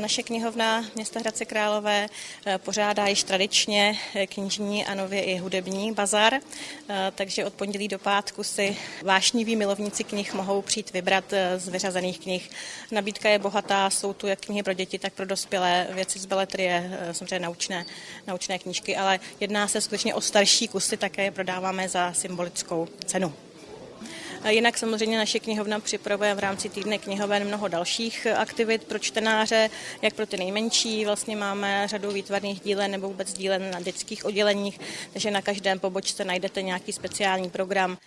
Naše knihovna města Hradce Králové eh, pořádá již tradičně eh, knižní a nově i hudební bazar, eh, takže od pondělí do pátku si vášniví milovníci knih mohou přijít vybrat z vyřazených knih. Nabídka je bohatá, jsou tu jak knihy pro děti, tak pro dospělé, věci z beletrie, samozřejmě naučné, naučné knížky, ale jedná se skutečně o starší kusy, také je prodáváme za symbolickou cenu. Jinak samozřejmě naše knihovna připravuje v rámci týdne knihoven mnoho dalších aktivit pro čtenáře, jak pro ty nejmenší. Vlastně máme řadu výtvarných dílen nebo vůbec dílen na dětských odděleních, takže na každém pobočce najdete nějaký speciální program.